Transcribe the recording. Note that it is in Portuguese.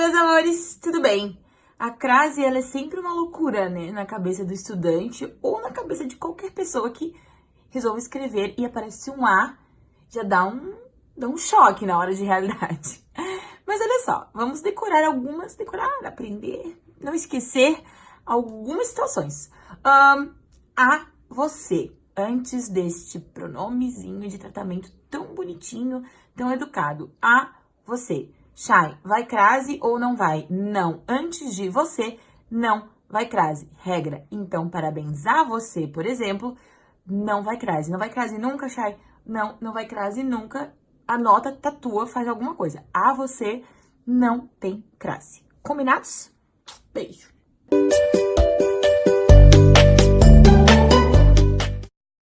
senhores, tudo bem? A crase, ela é sempre uma loucura, né? Na cabeça do estudante ou na cabeça de qualquer pessoa que resolve escrever e aparece um A, já dá um, dá um choque na hora de realidade. Mas olha só, vamos decorar algumas, decorar, aprender, não esquecer algumas situações. Um, a você, antes deste pronomezinho de tratamento tão bonitinho, tão educado. A você. Shai, vai crase ou não vai? Não. Antes de você, não vai crase. Regra. Então, parabéns a você, por exemplo, não vai crase. Não vai crase nunca, Shai? Não, não vai crase nunca. Anota, tatua, faz alguma coisa. A você não tem crase. Combinados? Beijo.